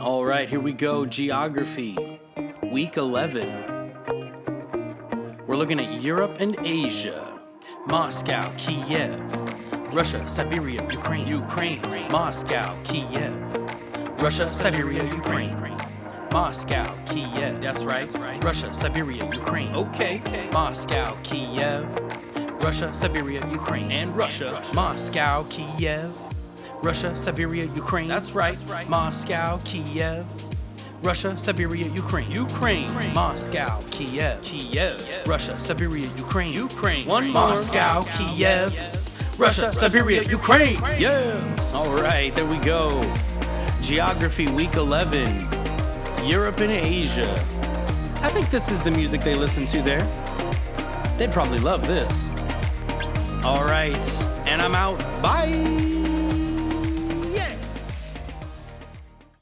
All right, here we go. Geography, week 11. We're looking at Europe and Asia. Moscow, Kiev, Russia, Siberia, Ukraine, Ukraine, Moscow, Kiev, Russia, Siberia, Ukraine, Moscow, Kiev. That's right. Russia, Siberia, Ukraine. Okay. Moscow, Kiev, Russia, Siberia, Ukraine, and Russia, Moscow, Kiev, Russia, Siberia, Ukraine. That's right. Moscow, Kiev. Russia, Siberia, Ukraine. Ukraine. Moscow, Kiev. Kiev. Russia, Siberia, Ukraine. Ukraine. One more. Moscow, Kiev. Russia, Siberia, Ukraine. Yeah. All right, there we go. Geography week 11. Europe and Asia. I think this is the music they listen to there. They'd probably love this. All right, and I'm out. Bye.